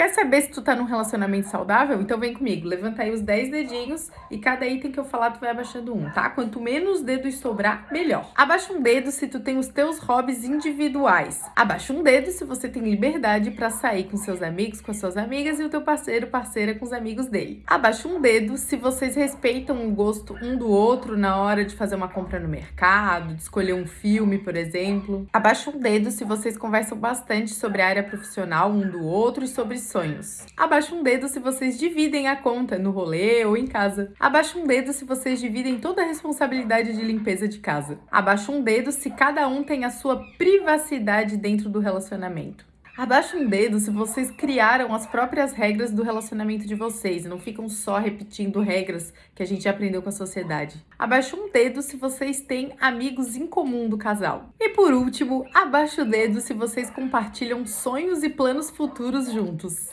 Quer saber se tu tá num relacionamento saudável? Então vem comigo, levanta aí os 10 dedinhos e cada item que eu falar tu vai abaixando um, tá? Quanto menos dedos sobrar, melhor. Abaixa um dedo se tu tem os teus hobbies individuais. Abaixa um dedo se você tem liberdade para sair com seus amigos, com as suas amigas e o teu parceiro, parceira com os amigos dele. Abaixa um dedo se vocês respeitam o gosto um do outro na hora de fazer uma compra no mercado, de escolher um filme, por exemplo. Abaixa um dedo se vocês conversam bastante sobre a área profissional um do outro e sobre sonhos. Abaixa um dedo se vocês dividem a conta no rolê ou em casa. Abaixa um dedo se vocês dividem toda a responsabilidade de limpeza de casa. Abaixa um dedo se cada um tem a sua privacidade dentro do relacionamento. Abaixa um dedo se vocês criaram as próprias regras do relacionamento de vocês e não ficam só repetindo regras que a gente aprendeu com a sociedade. Abaixa um dedo se vocês têm amigos em comum do casal. E por último, abaixa o dedo se vocês compartilham sonhos e planos futuros juntos.